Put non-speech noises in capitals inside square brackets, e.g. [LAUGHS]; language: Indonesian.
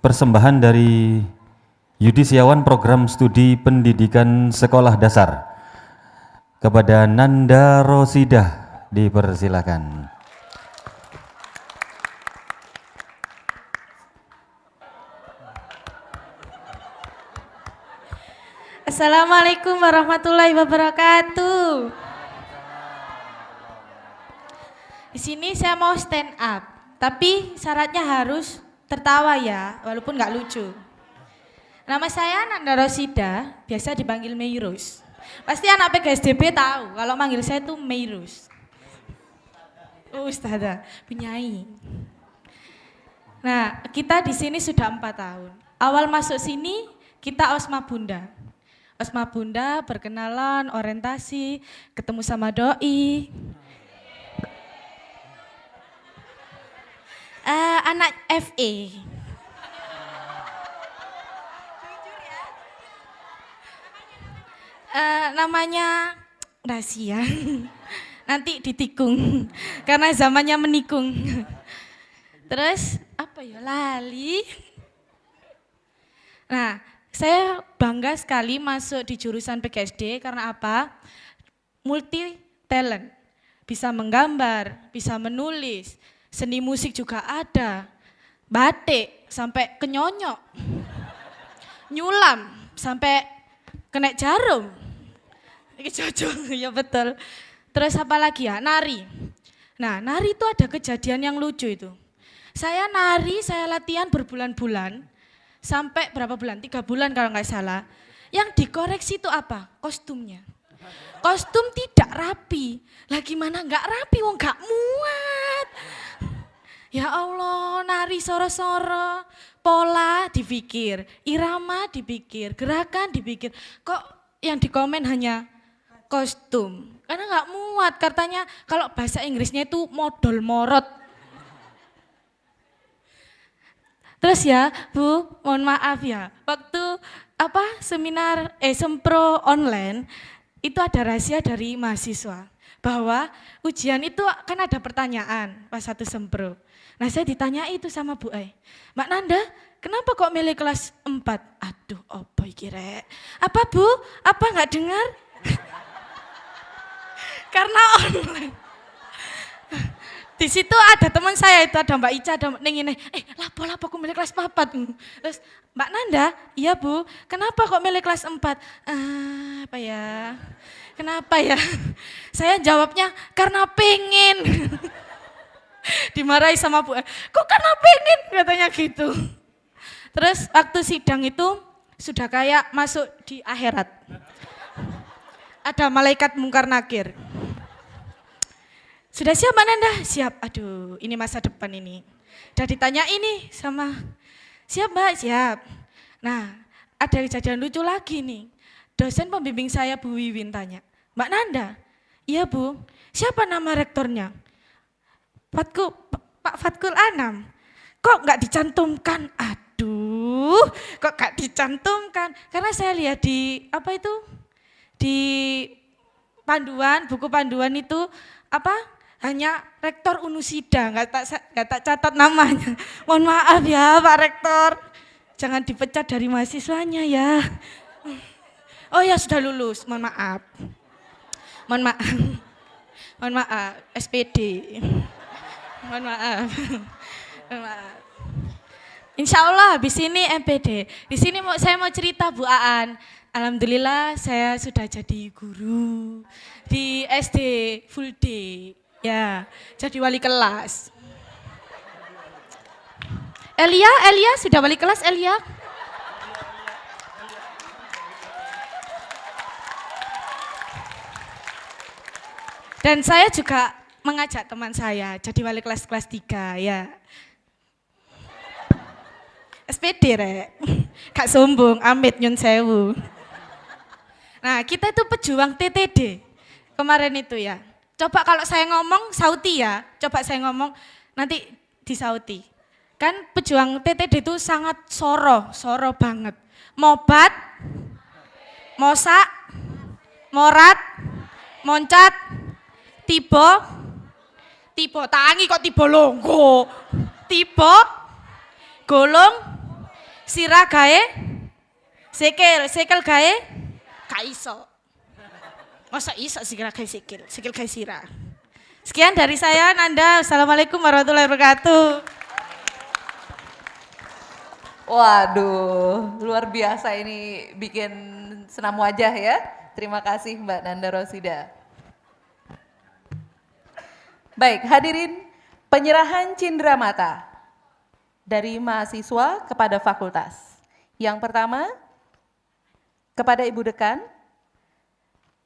persembahan dari Yudi Siawan Program Studi Pendidikan Sekolah Dasar kepada Nanda Rosidah dipersilakan. Assalamualaikum warahmatullahi wabarakatuh. Di sini saya mau stand up, tapi syaratnya harus tertawa ya, walaupun nggak lucu. Nama saya Nanda Rosida, biasa dipanggil Meirus. Pasti anak PGSDB tahu kalau manggil saya itu Meirus. Oh, Ustazah, penyanyi. Nah, kita di sini sudah empat tahun. Awal masuk sini kita Osma Bunda. Osma Bunda berkenalan, orientasi, ketemu sama doi. Uh, anak FE. Uh, namanya rahasia. Nanti ditikung karena zamannya menikung. Terus apa ya lali? Nah, saya bangga sekali masuk di jurusan PGSD karena apa? Multi talent. Bisa menggambar, bisa menulis, seni musik juga ada. Batik sampai kenyonyok. Nyulam sampai kena jarum. Ini cocok, [LAUGHS] ya betul. Terus apa lagi ya? Nari. Nah, nari itu ada kejadian yang lucu itu. Saya nari, saya latihan berbulan-bulan sampai berapa bulan? Tiga bulan kalau nggak salah. Yang dikoreksi itu apa? Kostumnya. Kostum tidak rapi. Lah gimana nggak rapi? Wong nggak muat. Ya Allah, nari soro-soro, pola dipikir, irama dipikir, gerakan dipikir. Kok yang dikomen hanya kostum? Karena nggak muat, katanya kalau bahasa Inggrisnya itu modal morot. Terus ya, Bu, mohon maaf ya. Waktu apa seminar eh sempro online itu ada rahasia dari mahasiswa bahwa ujian itu kan ada pertanyaan pas satu sempro. Nah saya ditanya itu sama Bu Ai, Mbak Nanda, kenapa kok milih kelas 4? Aduh, apa kira? Apa Bu? Apa nggak dengar? [LAUGHS] Karena online. Di situ ada teman saya itu ada Mbak Ica, ada Neng ini. Eh, lapo lapo aku milih kelas 4. Terus Mbak Nanda, iya Bu, kenapa kok milih kelas 4? Uh, apa ya? Kenapa ya? [LAUGHS] Saya jawabnya karena pengen. [LAUGHS] Dimarahi sama Bu. Kok karena pengen katanya gitu. Terus waktu sidang itu sudah kayak masuk di akhirat. Ada malaikat mungkar nakir. Sudah siap Mbak Nanda? Siap. Aduh, ini masa depan ini. Udah ditanya ini sama siap Mbak? Siap. Nah, ada kejadian lucu lagi nih. Dosen pembimbing saya Bu Wiwin tanya, Mbak Nanda, iya Bu, siapa nama rektornya? Fatku, Pak Fatkul Anam. Kok nggak dicantumkan? Aduh, kok nggak dicantumkan? Karena saya lihat di apa itu di panduan, buku panduan itu apa hanya rektor Unusida, nggak tak, nggak tak catat namanya. [LAUGHS] Mohon maaf ya Pak Rektor, jangan dipecat dari mahasiswanya ya. Oh ya sudah lulus, mohon maaf. Mohon maaf. [LAUGHS] Mohon maaf, SPD. [LAUGHS] Mohon maaf. Mohon maaf. Insya Allah habis ini MPD. Di sini saya mau cerita Bu Aan. Alhamdulillah saya sudah jadi guru di SD full day. Ya, jadi wali kelas. Elia, Elia sudah wali kelas Elia? Dan saya juga mengajak teman saya jadi wali kelas kelas 3 ya. SPD rek, kak sombong, amit nyun sewu. Nah kita itu pejuang TTD kemarin itu ya. Coba kalau saya ngomong sauti ya, coba saya ngomong nanti di sauti. Kan pejuang TTD itu sangat soro, soro banget. Mobat, mosak, morat, moncat, tiba, tiba tangi kok tiba longgo, tiba, golong sira gawe sikil, sikil gawe gak iso. Masa iso sikil gawe sikil, sikil gawe sira. Sekian dari saya Nanda. Assalamualaikum warahmatullahi wabarakatuh. Waduh, luar biasa ini bikin senam wajah ya. Terima kasih Mbak Nanda Rosida. Baik, hadirin penyerahan cindera mata dari mahasiswa kepada fakultas. Yang pertama, kepada Ibu Dekan,